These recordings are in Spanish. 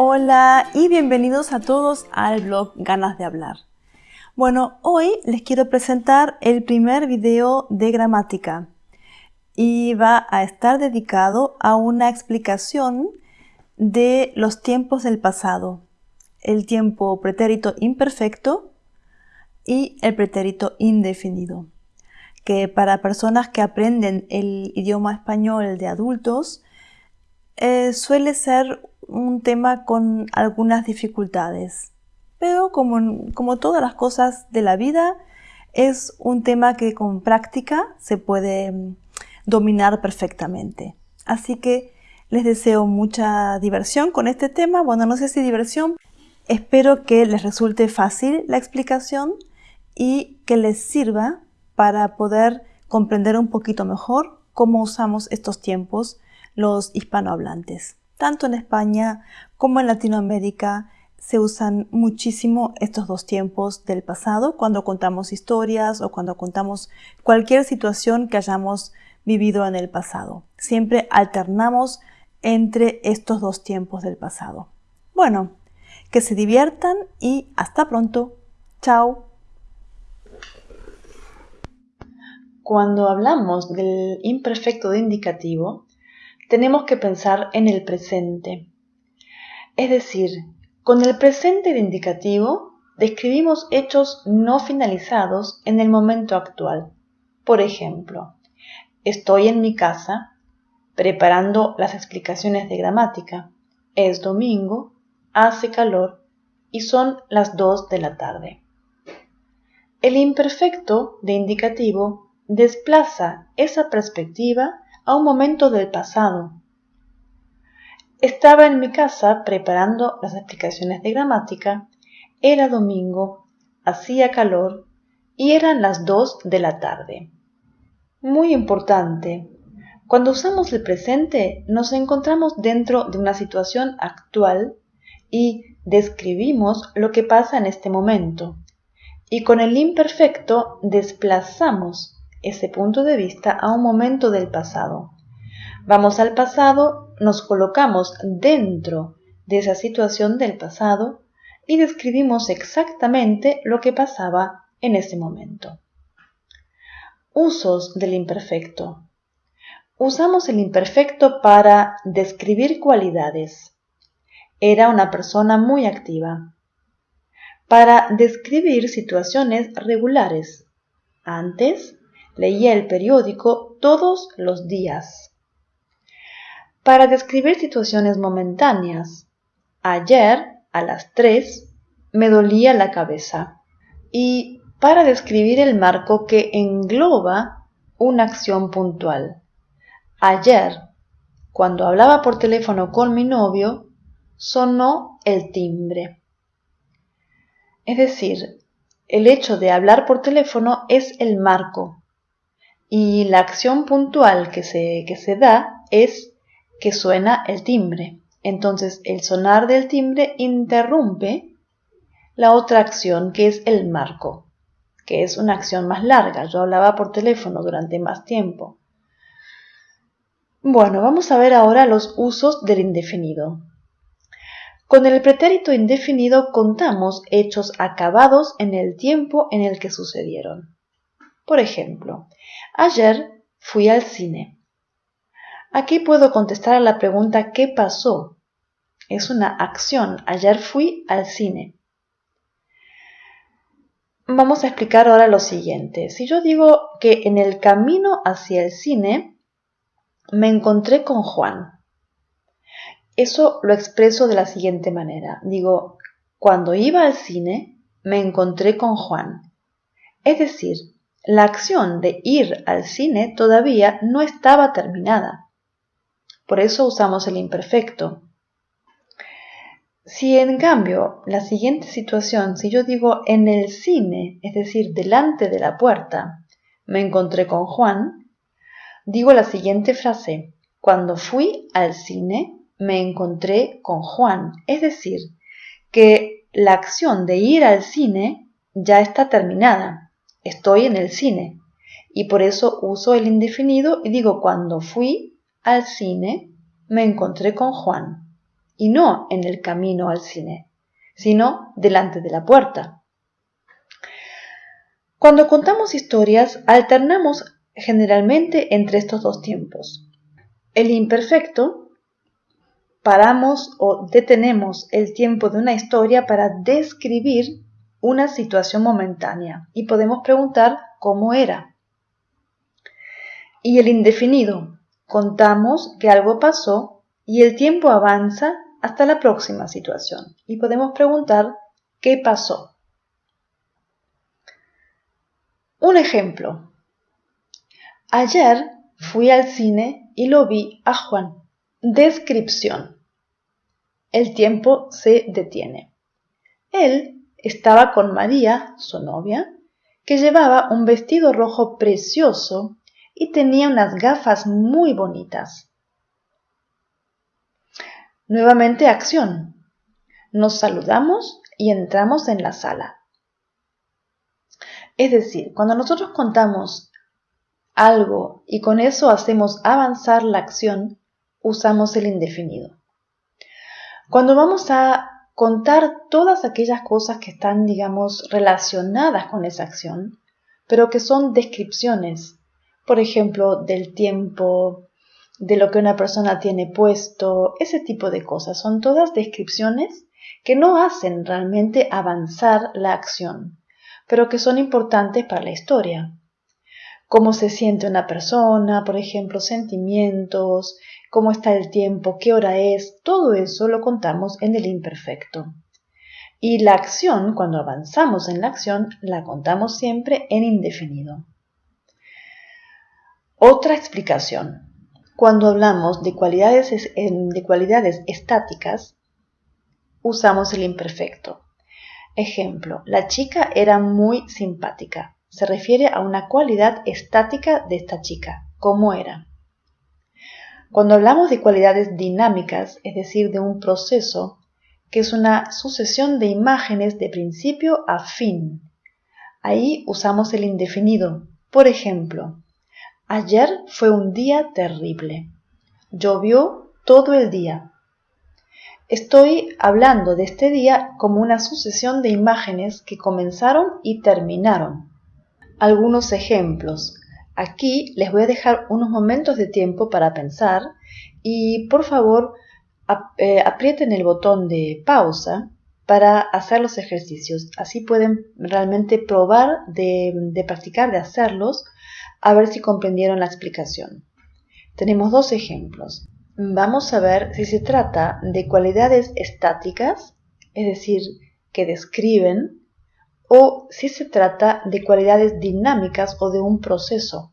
Hola y bienvenidos a todos al blog Ganas de Hablar. Bueno, hoy les quiero presentar el primer video de gramática y va a estar dedicado a una explicación de los tiempos del pasado, el tiempo pretérito imperfecto y el pretérito indefinido, que para personas que aprenden el idioma español de adultos eh, suele ser un tema con algunas dificultades, pero como, como todas las cosas de la vida, es un tema que con práctica se puede mm, dominar perfectamente. Así que les deseo mucha diversión con este tema. Bueno, no sé si diversión. Espero que les resulte fácil la explicación y que les sirva para poder comprender un poquito mejor cómo usamos estos tiempos los hispanohablantes. Tanto en España como en Latinoamérica se usan muchísimo estos dos tiempos del pasado cuando contamos historias o cuando contamos cualquier situación que hayamos vivido en el pasado. Siempre alternamos entre estos dos tiempos del pasado. Bueno, que se diviertan y hasta pronto. Chao. Cuando hablamos del imperfecto de indicativo, tenemos que pensar en el presente. Es decir, con el presente de indicativo describimos hechos no finalizados en el momento actual. Por ejemplo, estoy en mi casa preparando las explicaciones de gramática. Es domingo, hace calor y son las 2 de la tarde. El imperfecto de indicativo desplaza esa perspectiva a un momento del pasado. Estaba en mi casa preparando las explicaciones de gramática, era domingo, hacía calor y eran las dos de la tarde. Muy importante, cuando usamos el presente nos encontramos dentro de una situación actual y describimos lo que pasa en este momento. Y con el imperfecto desplazamos ese punto de vista a un momento del pasado. Vamos al pasado, nos colocamos dentro de esa situación del pasado y describimos exactamente lo que pasaba en ese momento. Usos del imperfecto. Usamos el imperfecto para describir cualidades. Era una persona muy activa. Para describir situaciones regulares. Antes Leía el periódico todos los días. Para describir situaciones momentáneas. Ayer, a las 3, me dolía la cabeza. Y para describir el marco que engloba una acción puntual. Ayer, cuando hablaba por teléfono con mi novio, sonó el timbre. Es decir, el hecho de hablar por teléfono es el marco, y la acción puntual que se, que se da es que suena el timbre. Entonces el sonar del timbre interrumpe la otra acción que es el marco, que es una acción más larga. Yo hablaba por teléfono durante más tiempo. Bueno, vamos a ver ahora los usos del indefinido. Con el pretérito indefinido contamos hechos acabados en el tiempo en el que sucedieron. Por ejemplo, Ayer fui al cine. Aquí puedo contestar a la pregunta ¿qué pasó? Es una acción. Ayer fui al cine. Vamos a explicar ahora lo siguiente. Si yo digo que en el camino hacia el cine me encontré con Juan, eso lo expreso de la siguiente manera. Digo, cuando iba al cine me encontré con Juan. Es decir, la acción de ir al cine todavía no estaba terminada. Por eso usamos el imperfecto. Si en cambio la siguiente situación, si yo digo en el cine, es decir, delante de la puerta, me encontré con Juan, digo la siguiente frase, cuando fui al cine me encontré con Juan, es decir, que la acción de ir al cine ya está terminada, estoy en el cine y por eso uso el indefinido y digo cuando fui al cine me encontré con Juan. y no en el camino al cine, sino delante de la puerta. Cuando contamos historias, alternamos generalmente entre estos dos tiempos. El imperfecto, paramos o detenemos el tiempo de una historia para describir una situación momentánea y podemos preguntar cómo era. Y el indefinido, contamos que algo pasó y el tiempo avanza hasta la próxima situación y podemos preguntar qué pasó. Un ejemplo. Ayer fui al cine y lo vi a Juan. Descripción. El tiempo se detiene. Él estaba con María, su novia, que llevaba un vestido rojo precioso y tenía unas gafas muy bonitas. Nuevamente acción. Nos saludamos y entramos en la sala. Es decir, cuando nosotros contamos algo y con eso hacemos avanzar la acción, usamos el indefinido. Cuando vamos a contar todas aquellas cosas que están, digamos, relacionadas con esa acción, pero que son descripciones, por ejemplo, del tiempo, de lo que una persona tiene puesto, ese tipo de cosas. Son todas descripciones que no hacen realmente avanzar la acción, pero que son importantes para la historia. Cómo se siente una persona, por ejemplo, sentimientos, cómo está el tiempo, qué hora es, todo eso lo contamos en el imperfecto. Y la acción, cuando avanzamos en la acción, la contamos siempre en indefinido. Otra explicación. Cuando hablamos de cualidades, de cualidades estáticas, usamos el imperfecto. Ejemplo, la chica era muy simpática. Se refiere a una cualidad estática de esta chica. ¿Cómo era? Cuando hablamos de cualidades dinámicas, es decir, de un proceso, que es una sucesión de imágenes de principio a fin, ahí usamos el indefinido. Por ejemplo, ayer fue un día terrible. Llovió todo el día. Estoy hablando de este día como una sucesión de imágenes que comenzaron y terminaron. Algunos ejemplos. Aquí les voy a dejar unos momentos de tiempo para pensar y por favor eh, aprieten el botón de pausa para hacer los ejercicios. Así pueden realmente probar de, de practicar, de hacerlos, a ver si comprendieron la explicación. Tenemos dos ejemplos vamos a ver si se trata de cualidades estáticas, es decir, que describen, o si se trata de cualidades dinámicas o de un proceso.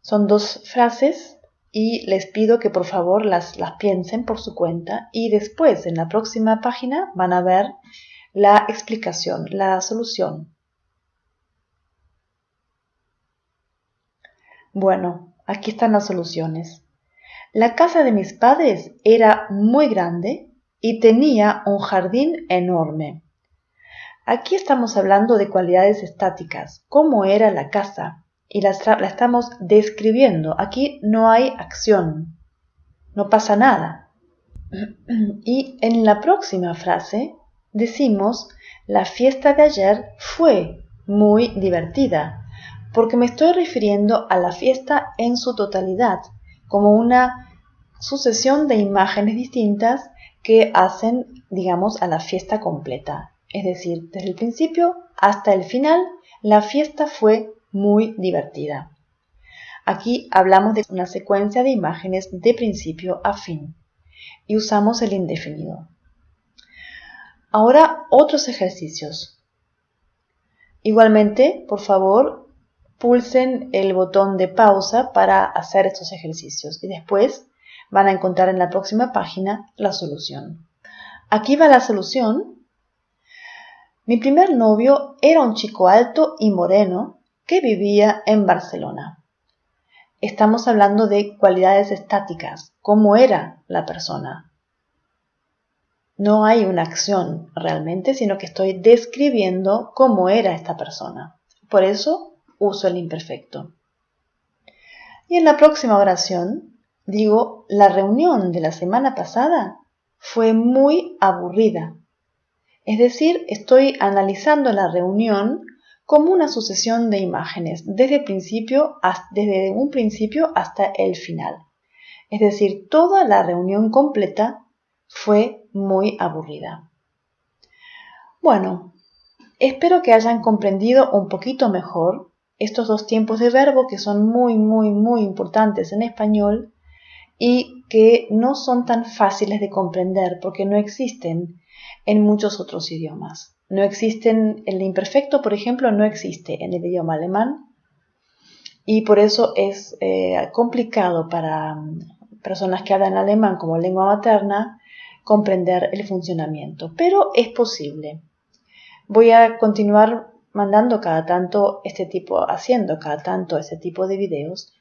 Son dos frases y les pido que por favor las, las piensen por su cuenta y después en la próxima página van a ver la explicación, la solución. Bueno, aquí están las soluciones. La casa de mis padres era muy grande y tenía un jardín enorme. Aquí estamos hablando de cualidades estáticas, cómo era la casa, y la, estamos describiendo. Aquí no hay acción, no pasa nada. Y en la próxima frase decimos, la fiesta de ayer fue muy divertida, porque me estoy refiriendo a la fiesta en su totalidad, como una sucesión de imágenes distintas que hacen, digamos, a la fiesta completa. Es decir, desde el principio hasta el final, la fiesta fue muy divertida. Aquí hablamos de una secuencia de imágenes de principio a fin y usamos el indefinido. Ahora otros ejercicios. Igualmente, por favor, pulsen el botón de pausa para hacer estos ejercicios y después van a encontrar en la próxima página la solución. Aquí va la solución. Mi primer novio era un chico alto y moreno que vivía en Barcelona. Estamos hablando de cualidades estáticas, cómo era la persona. No hay una acción realmente, sino que estoy describiendo cómo era esta persona. Por eso uso el imperfecto. Y en la próxima oración digo, la reunión de la semana pasada fue muy aburrida. Es decir, estoy analizando la reunión como una sucesión de imágenes, desde, principio, un principio hasta el final. Es decir, toda la reunión completa fue muy aburrida. Bueno, espero que hayan comprendido un poquito mejor estos dos tiempos de verbo que son muy, muy, muy importantes en español y que no son tan fáciles de comprender porque no existen en muchos otros idiomas. No existen, el imperfecto, por ejemplo, no existe en el idioma alemán y por eso es eh, complicado para mm, personas que hablan alemán como lengua materna comprender el funcionamiento, pero es posible. Voy a continuar mandando cada tanto este tipo, haciendo cada tanto este tipo de videos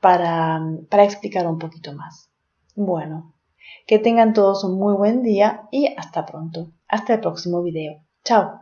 para, para explicar un poquito más. Bueno, que tengan todos un muy buen día y hasta pronto. Hasta el próximo video. Chao.